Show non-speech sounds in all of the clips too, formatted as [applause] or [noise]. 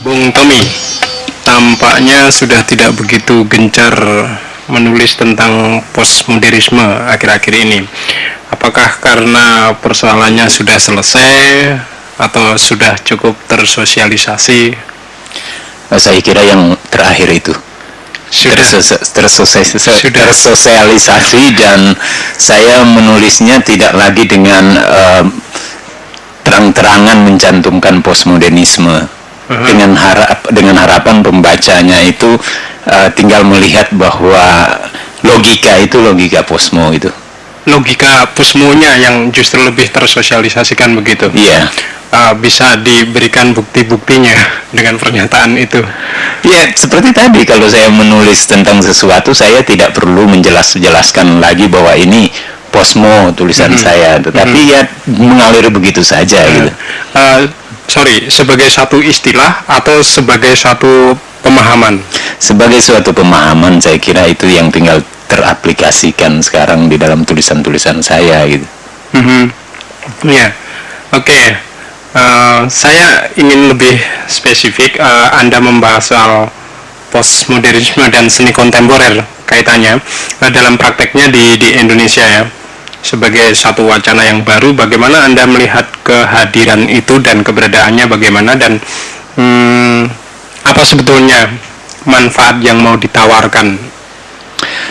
Bung Tommy, tampaknya sudah tidak begitu gencar menulis tentang postmodernisme akhir-akhir ini. Apakah karena persoalannya sudah selesai atau sudah cukup tersosialisasi? Saya kira yang terakhir itu Sudah. tersosialisasi, Sudah. tersosialisasi dan saya menulisnya tidak lagi dengan eh, terang-terangan mencantumkan postmodernisme. Dengan harap dengan harapan pembacanya itu eh, tinggal melihat bahwa logika itu logika posmo itu Logika pusmonya yang justru lebih tersosialisasikan begitu. iya Uh, bisa diberikan bukti-buktinya dengan pernyataan itu. Ya, seperti tadi kalau saya menulis tentang sesuatu, saya tidak perlu menjelas-jelaskan lagi bahwa ini posmo tulisan saya, tetapi ya mengalir begitu saja gitu. Uh, sorry, sebagai satu istilah atau sebagai satu pemahaman? Sebagai suatu pemahaman, saya kira itu yang tinggal teraplikasikan sekarang di dalam tulisan-tulisan saya gitu. Mhm. Ya, oke. Eh, saya ingin lebih spesifik. eh, Anda membahas soal postmodernisme dan seni kontemporer kaitannya eh, dalam prakteknya di di Indonesia ya. Sebagai satu wacana yang baru, bagaimana Anda melihat kehadiran itu dan keberadaannya bagaimana dan hmm, apa sebetulnya manfaat yang mau ditawarkan?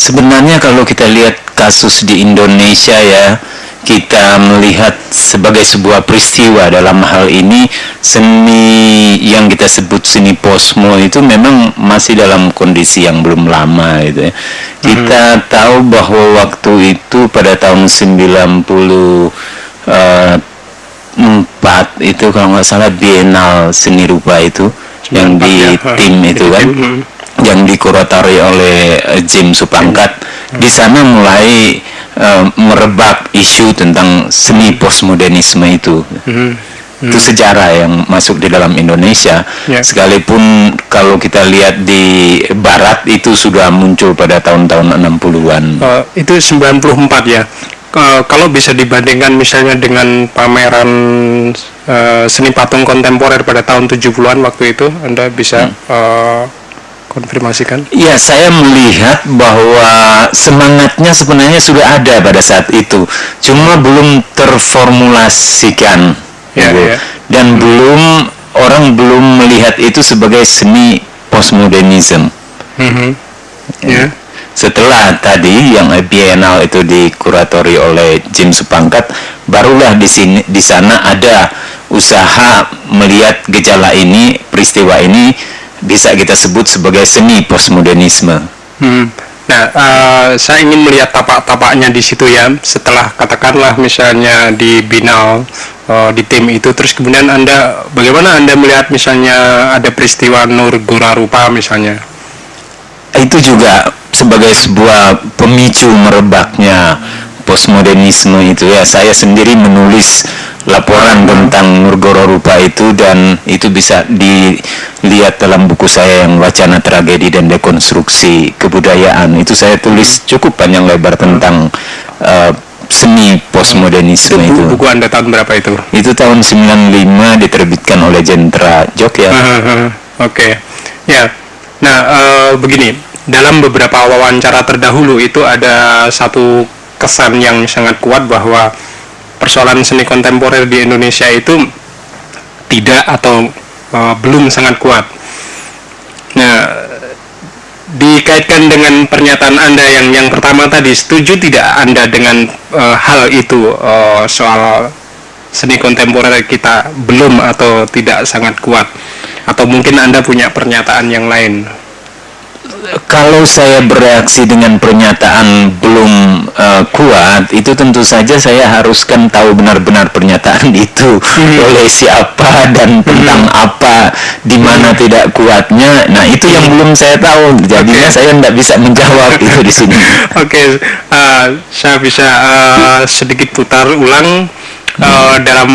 Sebenarnya kalau kita lihat kasus di Indonesia ya, kita melihat sebagai sebuah peristiwa dalam hal ini seni yang kita sebut seni posmo itu memang masih dalam kondisi yang belum lama gitu ya. Kita tahu bahwa waktu itu pada tahun 90 eh, empat itu kalau nggak salah Bienal seni rupa itu yang 94 di ya, tim itu kan hmm. yang dikuratori oleh eh, Jim Supangkat di sana mulai eh, merebak isu tentang seni postmodernisme itu Mhm. itu sejarah yang masuk di dalam Indonesia Ya. sekalipun kalau kita lihat di Barat itu sudah muncul pada tahun-tahun 60-an Eh, itu 94 ya. Ke- kalau bisa dibandingkan misalnya dengan pameran eh, seni patung kontemporer pada tahun 70-an waktu itu, Anda bisa eh, konfirmasikan? Ya, saya melihat bahwa semangatnya sebenarnya sudah ada pada saat itu, cuma belum terformulasikan, Ya, ya. dan belum orang belum melihat itu sebagai seni postmodernism. Mhm. Ya. Setelah tadi yang bienal itu dikuratori oleh Jim Supangkat, barulah di sini di sana ada usaha melihat gejala ini, peristiwa ini bisa kita sebut sebagai seni postmodernisme. Hmm. Nah, eh, saya ingin melihat tapak-tapaknya di situ ya. Setelah katakanlah misalnya di Binal eh, di tim itu, terus kemudian anda bagaimana anda melihat misalnya ada peristiwa Nur Gora Rupa misalnya? itu juga sebagai sebuah pemicu merebaknya postmodernisme itu ya saya sendiri menulis laporan tentang Nurgoro Rupa itu dan itu bisa dilihat dalam buku saya yang wacana tragedi dan dekonstruksi kebudayaan. Itu saya tulis cukup panjang lebar tentang eh, seni postmodernisme Bu- itu. buku anda tahun berapa itu? itu tahun 95 diterbitkan oleh Jentra Jok ya Oke, ya. Nah, eh, begini, dalam beberapa wawancara terdahulu itu ada satu kesan yang sangat kuat bahwa persoalan seni kontemporer di Indonesia itu tidak atau eh, belum sangat kuat. Nah, dikaitkan dengan pernyataan Anda yang yang pertama tadi, setuju tidak Anda dengan eh, hal itu eh, soal seni kontemporer kita belum atau tidak sangat kuat? Atau mungkin Anda punya pernyataan yang lain? Kalau saya bereaksi dengan pernyataan belum eh, kuat, itu tentu saja saya haruskan tahu benar-benar pernyataan itu oleh siapa dan tentang apa, di mana tidak kuatnya. Nah itu yang belum saya tahu, jadinya Oke. saya tidak bisa menjawab itu di sini. [laughs] Oke, eh, saya bisa eh, sedikit putar ulang. Uh, dalam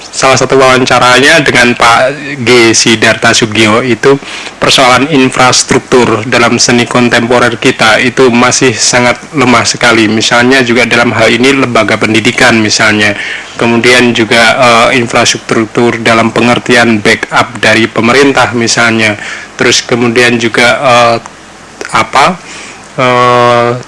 salah satu wawancaranya dengan Pak G. Sidarta Sugio itu persoalan infrastruktur dalam seni kontemporer kita itu masih sangat lemah sekali. Misalnya juga dalam hal ini lembaga pendidikan misalnya, kemudian juga uh, infrastruktur dalam pengertian backup dari pemerintah misalnya, terus kemudian juga uh, apa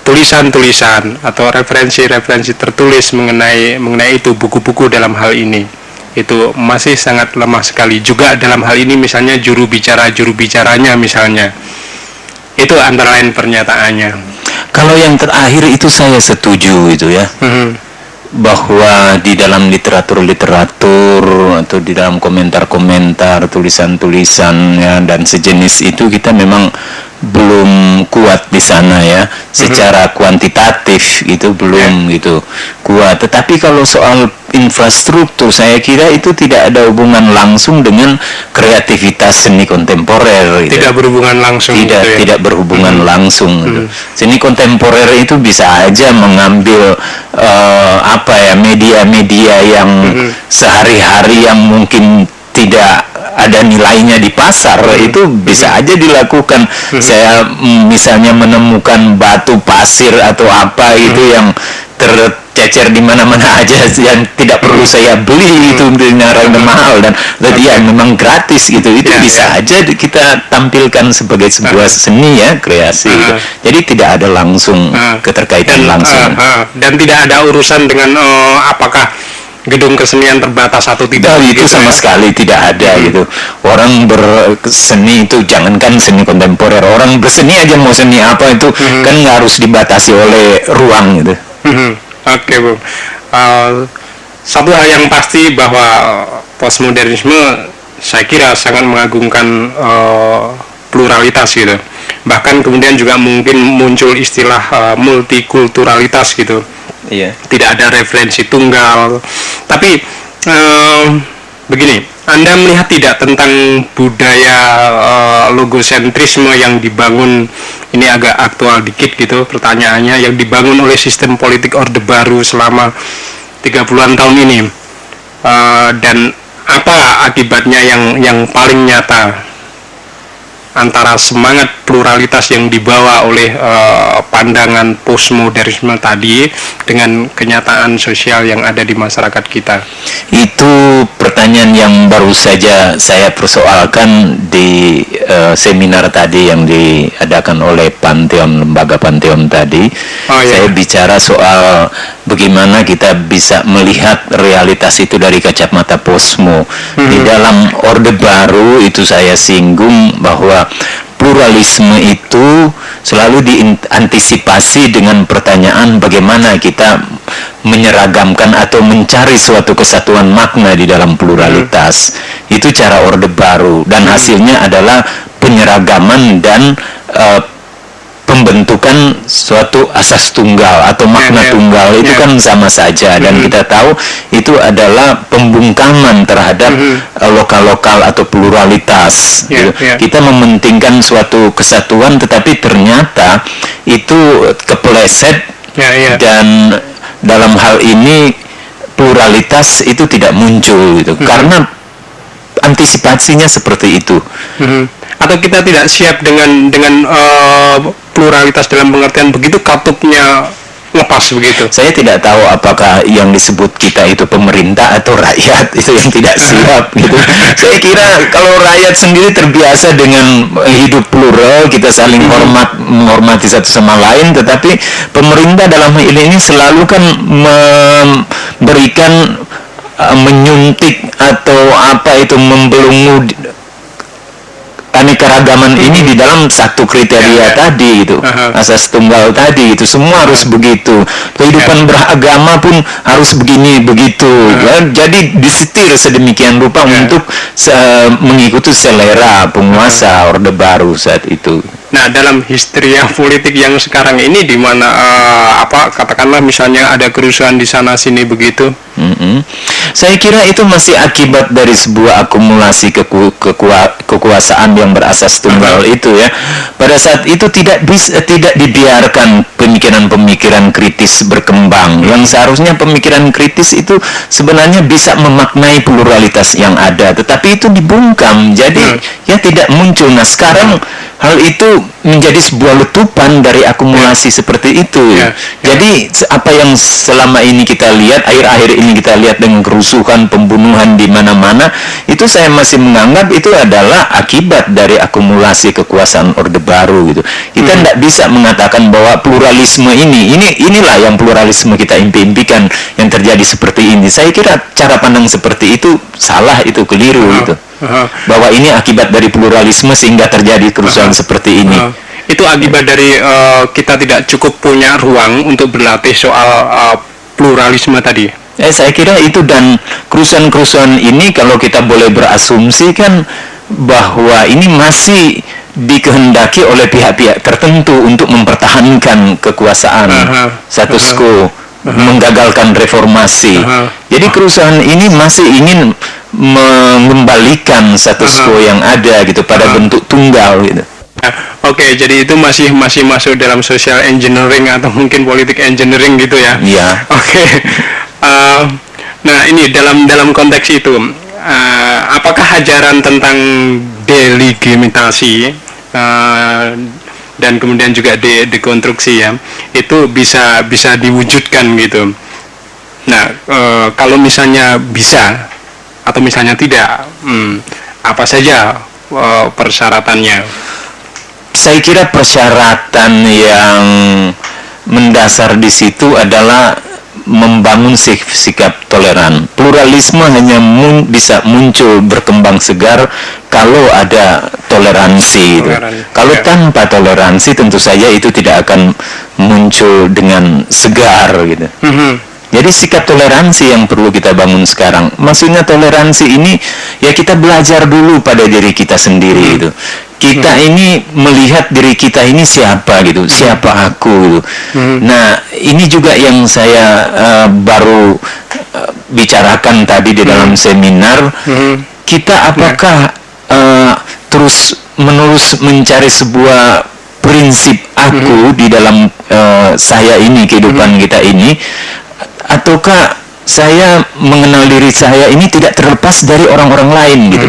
tulisan-tulisan uh, atau referensi-referensi tertulis mengenai mengenai itu buku-buku dalam hal ini. Itu masih sangat lemah sekali. Juga dalam hal ini misalnya juru bicara juru bicaranya misalnya. Itu antara lain pernyataannya. Kalau yang terakhir itu saya setuju itu ya. Mm-hmm. bahwa di dalam literatur-literatur atau di dalam komentar-komentar tulisan-tulisan ya dan sejenis itu kita memang belum kuat di sana ya secara mm-hmm. kuantitatif itu belum yeah. gitu kuat tetapi kalau soal infrastruktur saya kira itu tidak ada hubungan langsung dengan kreativitas seni kontemporer gitu. tidak berhubungan langsung tidak gitu ya? tidak berhubungan hmm. langsung hmm. gitu. seni kontemporer itu bisa aja mengambil uh, apa ya media-media yang hmm. sehari-hari yang mungkin tidak ada nilainya di pasar hmm. itu bisa hmm. aja dilakukan. Hmm. Saya mm, misalnya menemukan batu pasir atau apa hmm. itu yang tercecer di mana-mana [laughs] aja yang tidak perlu saya beli hmm. itu dengan harga hmm. mahal dan tadi okay. ya memang gratis gitu itu yeah, bisa yeah. aja kita tampilkan sebagai sebuah uh. seni ya kreasi uh. gitu. jadi tidak ada langsung uh. keterkaitan dan, langsung uh, uh. dan tidak ada urusan dengan uh, apakah gedung kesenian terbatas atau tidak nah, itu gitu sama ya? sekali tidak ada hmm. gitu orang berseni itu jangankan seni kontemporer orang berseni aja mau seni apa itu hmm. kan nggak harus dibatasi oleh ruang gitu hmm. oke okay, bu uh, satu hal yang pasti bahwa postmodernisme saya kira sangat mengagungkan uh, pluralitas gitu bahkan kemudian juga mungkin muncul istilah uh, multikulturalitas gitu iya. tidak ada referensi tunggal. Tapi uh, begini anda melihat tidak tentang budaya uh, logosentrisme yang dibangun ini agak aktual dikit gitu pertanyaannya yang dibangun oleh sistem politik orde baru selama 30-an tahun ini. Uh, dan apa akibatnya yang yang paling nyata antara semangat pluralitas yang dibawa oleh uh, pandangan postmodernisme tadi dengan kenyataan sosial yang ada di masyarakat kita? Itu pertanyaan yang baru saja saya persoalkan di uh, seminar tadi yang diadakan oleh Pantheon lembaga Pantheon tadi. Oh, iya. Saya bicara soal bagaimana kita bisa melihat realitas itu dari kacamata posmo. Hmm. Di dalam Orde Baru itu saya singgung bahwa pluralisme itu selalu diantisipasi dengan pertanyaan bagaimana kita menyeragamkan atau mencari suatu kesatuan makna di dalam pluralitas. Hmm. Itu cara Orde Baru dan hmm. hasilnya adalah penyeragaman dan uh, pembentukan suatu asas tunggal atau makna yeah, yeah. tunggal itu yeah. kan sama saja dan mm -hmm. kita tahu itu adalah pembungkaman terhadap mm -hmm. lokal-lokal atau pluralitas gitu. kita mementingkan suatu kesatuan tetapi ternyata itu kepleset dan dalam hal ini pluralitas itu tidak muncul gitu mm -hmm. karena antisipasinya seperti itu mm -hmm atau kita tidak siap dengan dengan uh, pluralitas dalam pengertian begitu katupnya lepas begitu. Saya tidak tahu apakah yang disebut kita itu pemerintah atau rakyat [laughs] itu yang tidak siap gitu. Saya kira kalau rakyat sendiri terbiasa dengan hidup plural, kita saling hormat menghormati satu sama lain, tetapi pemerintah dalam hal ini selalu kan memberikan uh, menyuntik atau apa itu membelungu keanekaragaman hmm. ini di dalam satu kriteria ya, tadi itu uh-huh. asas tunggal tadi itu semua uh-huh. harus begitu kehidupan ya. beragama pun harus begini begitu uh-huh. ya jadi disetir sedemikian rupa untuk se- mengikuti selera penguasa uh-huh. orde baru saat itu Nah, dalam histeria [laughs] politik yang sekarang ini di mana uh, apa katakanlah misalnya ada kerusuhan di sana sini begitu, Mm-mm. Saya kira itu masih akibat dari sebuah akumulasi keku- kekua- kekuasaan yang berasas tunggal itu ya. Pada saat itu tidak bisa tidak dibiarkan pemikiran-pemikiran kritis berkembang. Yang seharusnya pemikiran kritis itu sebenarnya bisa memaknai pluralitas yang ada, tetapi itu dibungkam. Jadi ya tidak muncul. Nah, sekarang hal itu menjadi sebuah letupan dari akumulasi seperti itu. Ya, ya. Jadi apa yang selama ini kita lihat, akhir-akhir ini kita lihat dengan kerusuhan, pembunuhan di mana-mana, itu saya masih menganggap itu adalah akibat dari akumulasi kekuasaan Orde Baru gitu. Kita tidak bisa mengatakan bahwa pluralisme ini, ini inilah yang pluralisme kita impi-impikan yang terjadi seperti ini. Saya kira cara pandang seperti itu salah, itu keliru gitu. [laughs] Bahwa ini akibat dari pluralisme sehingga terjadi kerusuhan [laughs] seperti ini. Uh, itu akibat dari uh, kita tidak cukup punya ruang untuk berlatih soal uh, pluralisme tadi. Eh, saya kira itu dan kerusuhan-kerusuhan ini kalau kita boleh berasumsi kan bahwa ini masih dikehendaki oleh pihak-pihak tertentu untuk mempertahankan kekuasaan Aha. status Quo, menggagalkan reformasi. Aha. Jadi kerusuhan ini masih ingin mengembalikan status Aha. quo yang ada gitu pada Aha. bentuk tunggal gitu. Nah, Oke, jadi itu masih masih masuk dalam social engineering atau mungkin politik engineering gitu ya. Iya. Oke. Uh, nah ini dalam dalam konteks itu, uh, apakah ajaran tentang delegitimasi uh, dan kemudian juga de dekonstruksi ya, itu bisa bisa diwujudkan gitu. Nah, uh, kalau misalnya bisa atau misalnya tidak, hmm, apa saja uh, persyaratannya? saya kira persyaratan yang mendasar di situ adalah membangun sik- sikap toleran. Pluralisme hanya mun- bisa muncul berkembang segar kalau ada toleransi. Toleran, Kalau ya. tanpa toleransi tentu saja itu tidak akan muncul dengan segar gitu. Mhm. Jadi sikap toleransi yang perlu kita bangun sekarang. Maksudnya toleransi ini ya kita belajar dulu pada diri kita sendiri Hmm. gitu. Kita ini melihat diri kita ini siapa gitu, siapa aku gitu. Hmm. Nah, ini juga yang saya eh, baru eh, bicarakan tadi di dalam seminar. Mhm. Kita apakah eh, terus menerus mencari sebuah prinsip aku di dalam eh, saya ini kehidupan kita ini ataukah saya mengenal diri saya ini tidak terlepas dari orang-orang lain gitu.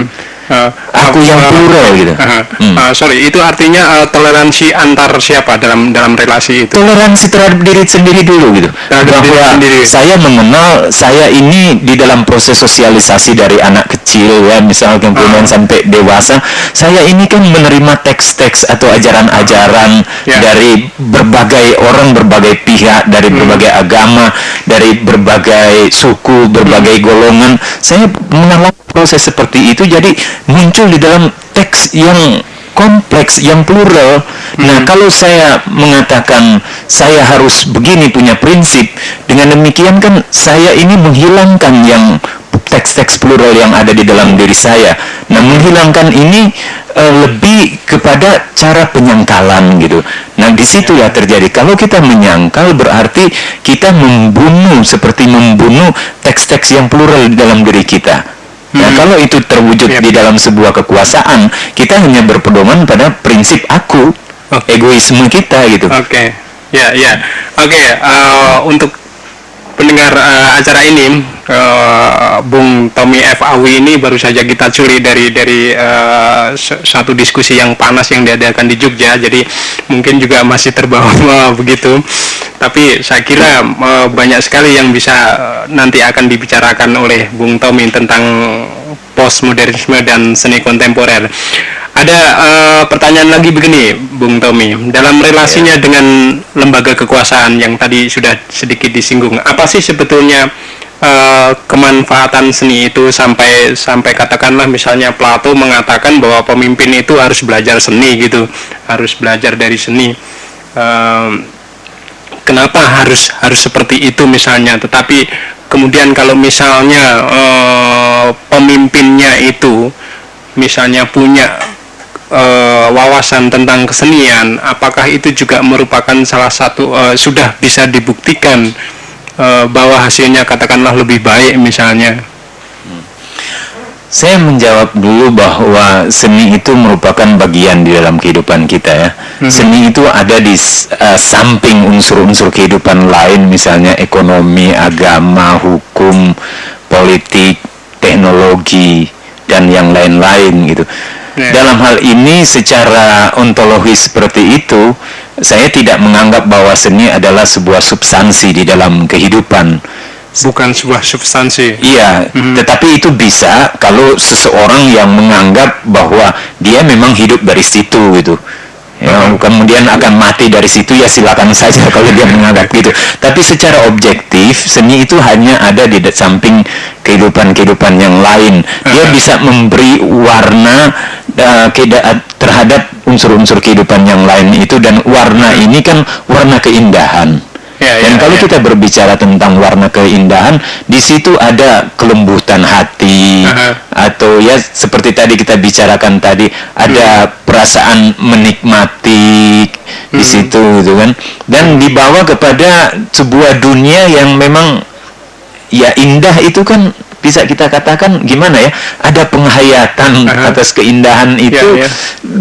Uh, Aku yang plural gitu. uh, Hmm. uh, sorry, itu artinya uh, toleransi antar siapa dalam dalam relasi itu? Toleransi terhadap diri sendiri dulu gitu. Terhadap diri Bahwa sendiri. saya mengenal saya ini di dalam proses sosialisasi dari anak kecil ya, misalnya kemudian Ah. sampai dewasa, saya ini kan menerima teks-teks atau ajaran-ajaran Ya. dari berbagai orang, berbagai pihak, dari Hmm. berbagai agama, dari berbagai suku, berbagai Hmm. golongan. Saya mengalami proses seperti itu jadi muncul di dalam teks yang kompleks yang plural. Nah, kalau saya mengatakan saya harus begini punya prinsip, dengan demikian kan saya ini menghilangkan yang teks-teks plural yang ada di dalam diri saya. Nah, menghilangkan ini eh, lebih kepada cara penyangkalan gitu. Nah, di situlah terjadi. Kalau kita menyangkal berarti kita membunuh seperti membunuh teks-teks yang plural di dalam diri kita. Nah, kalau itu terwujud Yep. di dalam sebuah kekuasaan, kita hanya berpedoman pada prinsip aku, Oke. egoisme kita gitu. Oke, ya ya, oke. uh, untuk pendengar uh, acara ini, uh, Bung Tommy F Awi ini baru saja kita curi dari dari uh, satu diskusi yang panas yang diadakan di Jogja. Jadi mungkin juga masih terbawa [laughs] begitu. Tapi saya kira uh, banyak sekali yang bisa uh, nanti akan dibicarakan oleh Bung Tommy tentang postmodernisme dan seni kontemporer. Ada eh, pertanyaan lagi begini, Bung Tommy. Dalam relasinya dengan lembaga kekuasaan yang tadi sudah sedikit disinggung, apa sih sebetulnya eh, kemanfaatan seni itu sampai sampai katakanlah misalnya Plato mengatakan bahwa pemimpin itu harus belajar seni gitu, harus belajar dari seni. Em, kenapa harus harus seperti itu misalnya tetapi kemudian kalau misalnya eh, pemimpinnya itu misalnya punya wawasan tentang kesenian apakah itu juga merupakan salah satu eh, sudah bisa dibuktikan uh, bahwa hasilnya katakanlah lebih baik misalnya saya menjawab dulu bahwa seni itu merupakan bagian di dalam kehidupan kita ya. Hmm. Seni itu ada di uh, samping unsur-unsur kehidupan lain misalnya ekonomi, agama, hukum, politik, teknologi dan yang lain-lain gitu. Yeah. Dalam hal ini secara ontologis seperti itu, saya tidak menganggap bahwa seni adalah sebuah substansi di dalam kehidupan bukan sebuah substansi. Iya, hmm. tetapi itu bisa kalau seseorang yang menganggap bahwa dia memang hidup dari situ gitu. Ya, kemudian akan mati dari situ ya silakan saja kalau dia menganggap gitu. Tapi secara objektif seni itu hanya ada di samping kehidupan-kehidupan yang lain. Dia bisa memberi warna uh, terhadap unsur-unsur kehidupan yang lain itu dan warna ini kan warna keindahan. Ya, Dan ya, kalau ya. kita berbicara tentang warna keindahan, di situ ada kelembutan hati uh-huh. atau ya seperti tadi kita bicarakan tadi ada hmm. perasaan menikmati hmm. di situ gitu kan. Dan dibawa kepada sebuah dunia yang memang ya indah itu kan bisa kita katakan gimana ya? Ada penghayatan uh-huh. atas keindahan itu ya, ya.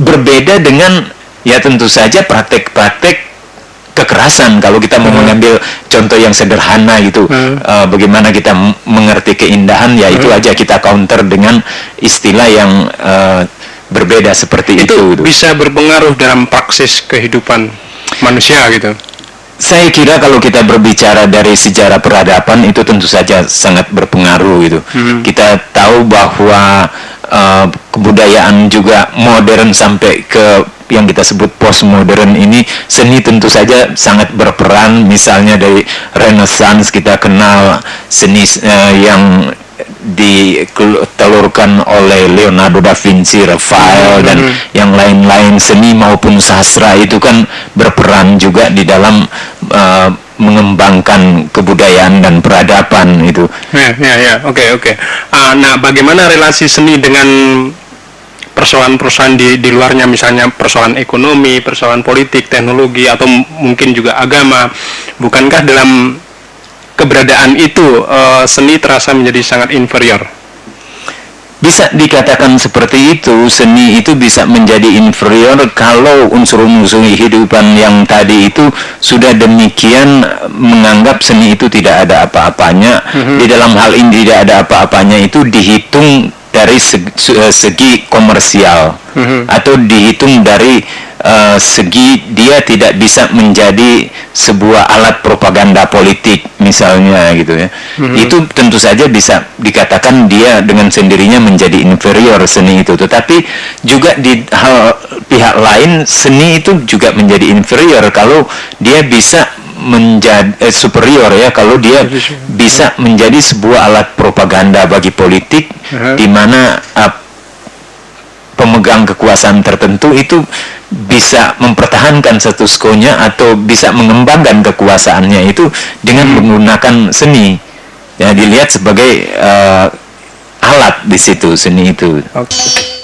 berbeda dengan ya tentu saja praktek-praktek kekerasan kalau kita mau hmm. mengambil contoh yang sederhana gitu hmm. uh, bagaimana kita mengerti keindahan ya itu hmm. aja kita counter dengan istilah yang uh, berbeda seperti itu, itu bisa berpengaruh dalam praksis kehidupan manusia gitu saya kira kalau kita berbicara dari sejarah peradaban itu tentu saja sangat berpengaruh gitu hmm. kita tahu bahwa uh, kebudayaan juga modern sampai ke yang kita sebut postmodern ini seni tentu saja sangat berperan misalnya dari Renaissance kita kenal seni uh, yang ditelurkan oleh Leonardo da Vinci, Raphael dan mm-hmm. yang lain-lain seni maupun sastra itu kan berperan juga di dalam uh, mengembangkan kebudayaan dan peradaban itu. Ya, ya, ya. Oke, oke. Uh, nah, bagaimana relasi seni dengan persoalan-persoalan di, di luarnya misalnya persoalan ekonomi, persoalan politik, teknologi atau mungkin juga agama. Bukankah dalam keberadaan itu uh, seni terasa menjadi sangat inferior? Bisa dikatakan seperti itu, seni itu bisa menjadi inferior kalau unsur-unsur kehidupan yang tadi itu sudah demikian menganggap seni itu tidak ada apa-apanya. Mm -hmm. Di dalam hal ini tidak ada apa-apanya itu dihitung dari segi, eh, segi komersial mm-hmm. atau dihitung dari uh, segi dia tidak bisa menjadi sebuah alat propaganda politik misalnya gitu ya mm-hmm. itu tentu saja bisa dikatakan dia dengan sendirinya menjadi inferior seni itu tetapi juga di hal pihak lain seni itu juga menjadi inferior kalau dia bisa menjadi eh, superior ya kalau dia bisa menjadi sebuah alat propaganda bagi politik uh-huh. di mana uh, pemegang kekuasaan tertentu itu bisa mempertahankan status quo-nya atau bisa mengembangkan kekuasaannya itu dengan hmm. menggunakan seni ya dilihat sebagai uh, alat di situ seni itu. Okay.